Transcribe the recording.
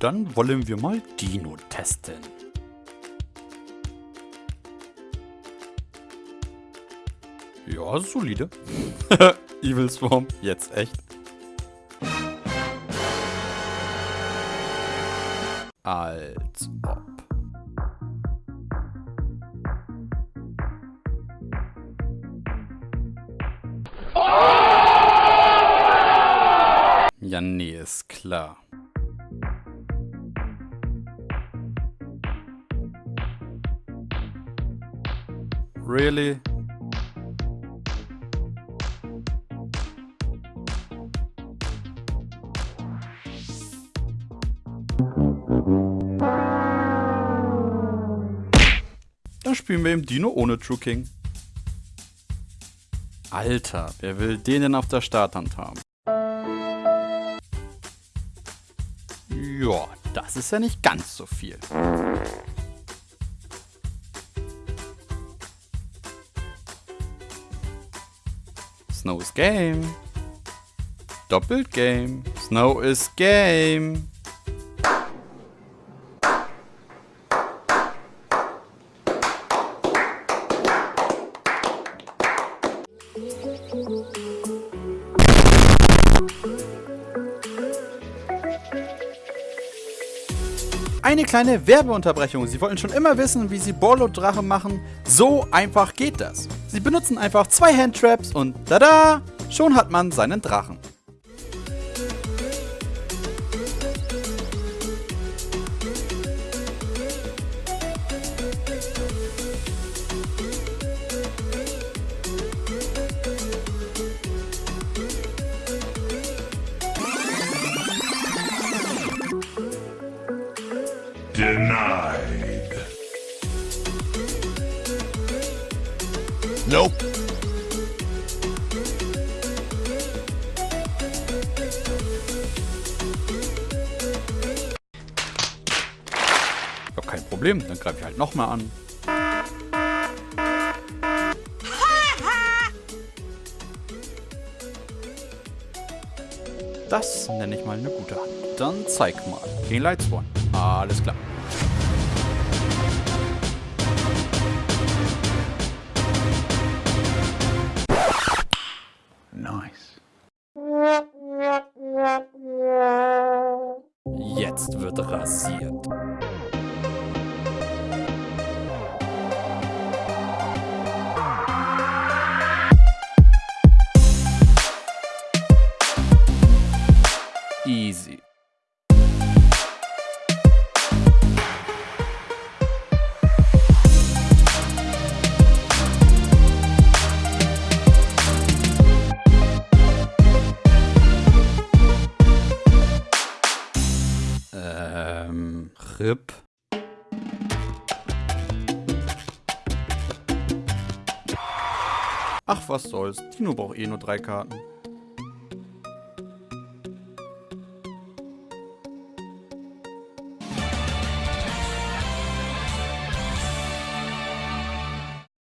dann wollen wir mal Dino testen. Ja, solide. Evil Swarm, jetzt echt. Als ob. Ja, nee, ist klar. Really? Dann spielen wir im Dino ohne True King. Alter, wer will den denn auf der Starthand haben? Ja, das ist ja nicht ganz so viel. Snow is Game. Doppelt Game. Snow is Game. Eine kleine Werbeunterbrechung. Sie wollten schon immer wissen, wie Sie Borlo-Drache machen. So einfach geht das. Sie benutzen einfach zwei Handtraps und tada! Schon hat man seinen Drachen. Denied. Nope. Ja, kein Problem. Dann greife ich halt nochmal an. Das nenne ich mal eine gute Hand. Dann zeig mal. King Lights One. Alles klar. Nice. Jetzt wird rasiert. RIP. Ach, was soll's. Tino braucht eh nur drei Karten.